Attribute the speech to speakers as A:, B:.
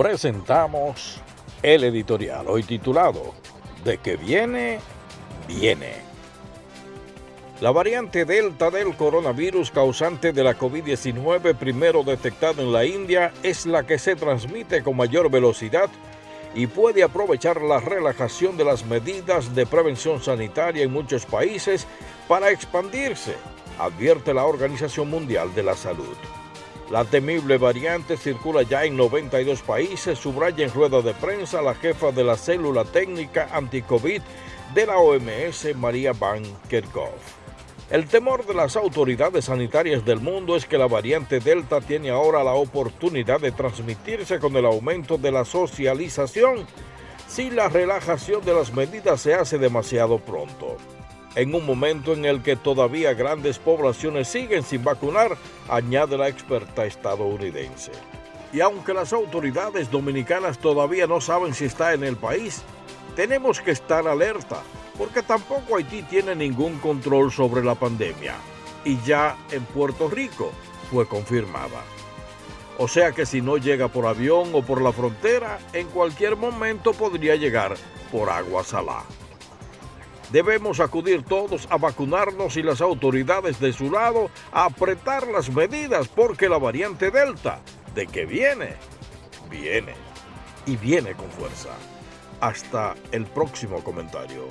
A: presentamos el editorial, hoy titulado De que viene, viene. La variante Delta del coronavirus causante de la COVID-19 primero detectado en la India es la que se transmite con mayor velocidad y puede aprovechar la relajación de las medidas de prevención sanitaria en muchos países para expandirse, advierte la Organización Mundial de la Salud. La temible variante circula ya en 92 países, subraya en rueda de prensa la jefa de la célula técnica anti-COVID de la OMS, María Van Kerkhove. El temor de las autoridades sanitarias del mundo es que la variante Delta tiene ahora la oportunidad de transmitirse con el aumento de la socialización si la relajación de las medidas se hace demasiado pronto en un momento en el que todavía grandes poblaciones siguen sin vacunar, añade la experta estadounidense. Y aunque las autoridades dominicanas todavía no saben si está en el país, tenemos que estar alerta, porque tampoco Haití tiene ningún control sobre la pandemia. Y ya en Puerto Rico fue confirmada. O sea que si no llega por avión o por la frontera, en cualquier momento podría llegar por agua salada. Debemos acudir todos a vacunarnos y las autoridades de su lado a apretar las medidas porque la variante Delta, de que viene, viene y viene con fuerza. Hasta el próximo comentario.